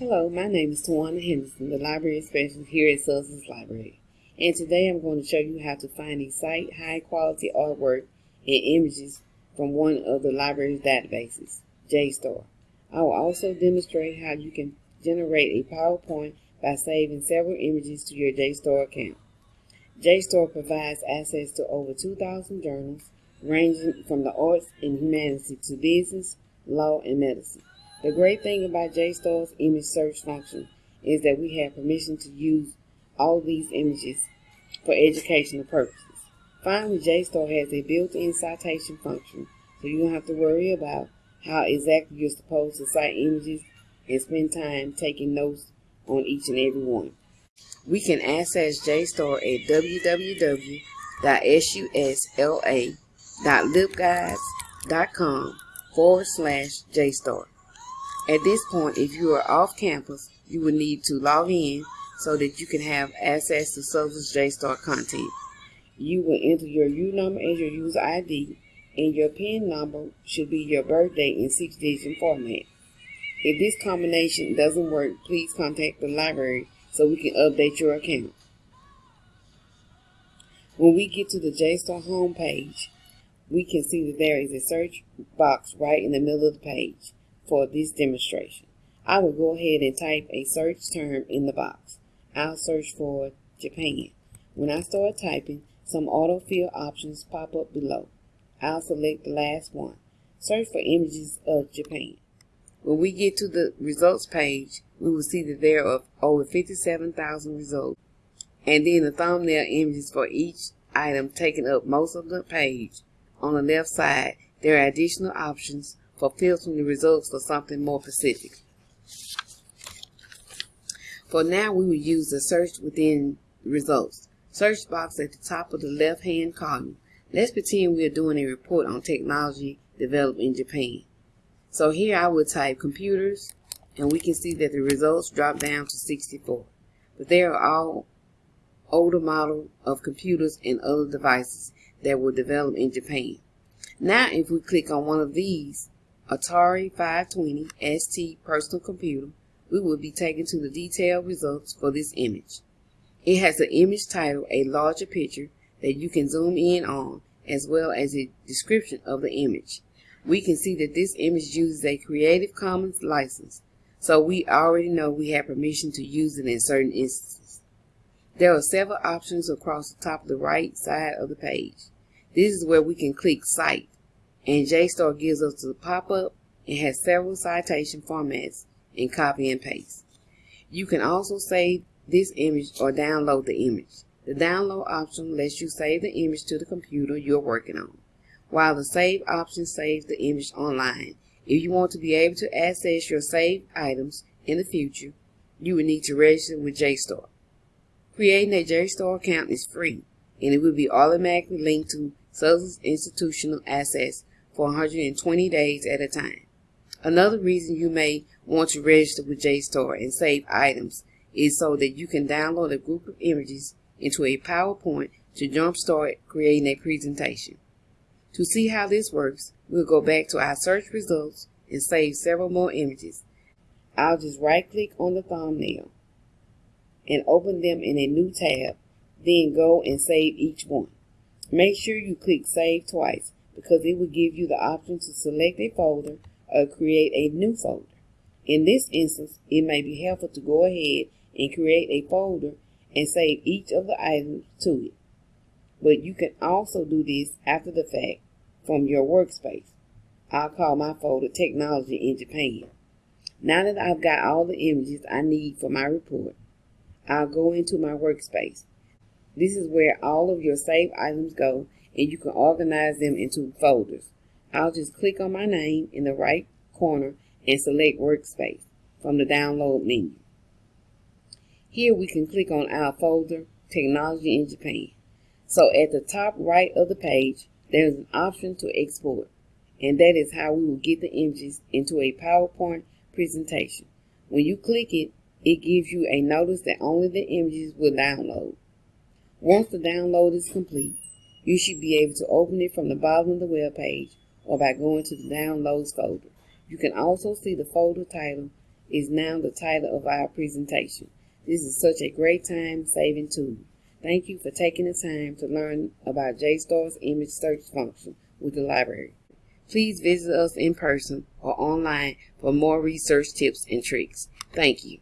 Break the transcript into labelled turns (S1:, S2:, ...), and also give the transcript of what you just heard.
S1: Hello, my name is Tawana Henderson, the Library Specialist here at Sussex Library. And today I'm going to show you how to find and cite high quality artwork and images from one of the library's databases, JSTOR. I will also demonstrate how you can generate a PowerPoint by saving several images to your JSTOR account. JSTOR provides access to over 2,000 journals ranging from the arts and humanities to business, law, and medicine. The great thing about JSTOR's image search function is that we have permission to use all these images for educational purposes. Finally, JSTOR has a built-in citation function, so you don't have to worry about how exactly you're supposed to cite images and spend time taking notes on each and every one. We can access JSTOR at www.susla.libguides.com forward slash JSTOR. At this point, if you are off campus, you will need to log in so that you can have access to Sussex JSTOR content. You will enter your U number and your user ID, and your PIN number should be your birthday in six-digit format. If this combination doesn't work, please contact the library so we can update your account. When we get to the JSTOR home page, we can see that there is a search box right in the middle of the page for this demonstration. I will go ahead and type a search term in the box. I'll search for Japan. When I start typing, some autofill options pop up below. I'll select the last one. Search for images of Japan. When we get to the results page, we will see that there are over 57,000 results. And then the thumbnail images for each item taking up most of the page. On the left side, there are additional options for filtering the results for something more specific. For now, we will use the search within results. Search box at the top of the left-hand column. Let's pretend we are doing a report on technology developed in Japan. So here I will type computers, and we can see that the results drop down to 64. But they are all older model of computers and other devices that were developed in Japan. Now if we click on one of these, Atari 520 ST personal computer, we will be taken to the detailed results for this image. It has an image title, a larger picture that you can zoom in on, as well as a description of the image. We can see that this image uses a Creative Commons license, so we already know we have permission to use it in certain instances. There are several options across the top of the right side of the page. This is where we can click Cite and JSTOR gives us the pop-up and has several citation formats and copy and paste. You can also save this image or download the image. The download option lets you save the image to the computer you're working on, while the save option saves the image online. If you want to be able to access your saved items in the future, you will need to register with JSTOR. Creating a JSTOR account is free, and it will be automatically linked to Sussex Institutional Access for 120 days at a time. Another reason you may want to register with JSTOR and save items is so that you can download a group of images into a PowerPoint to jumpstart creating a presentation. To see how this works, we'll go back to our search results and save several more images. I'll just right click on the thumbnail and open them in a new tab, then go and save each one. Make sure you click save twice because it will give you the option to select a folder or create a new folder. In this instance, it may be helpful to go ahead and create a folder and save each of the items to it. But you can also do this after the fact from your workspace. I'll call my folder Technology in Japan. Now that I've got all the images I need for my report, I'll go into my workspace. This is where all of your saved items go and you can organize them into folders. I'll just click on my name in the right corner and select Workspace from the download menu. Here we can click on our folder, Technology in Japan. So at the top right of the page, there's an option to export, and that is how we will get the images into a PowerPoint presentation. When you click it, it gives you a notice that only the images will download. Once the download is complete, you should be able to open it from the bottom of the web page or by going to the Downloads folder. You can also see the folder title is now the title of our presentation. This is such a great time saving tool. Thank you for taking the time to learn about JSTOR's image search function with the library. Please visit us in person or online for more research tips and tricks. Thank you.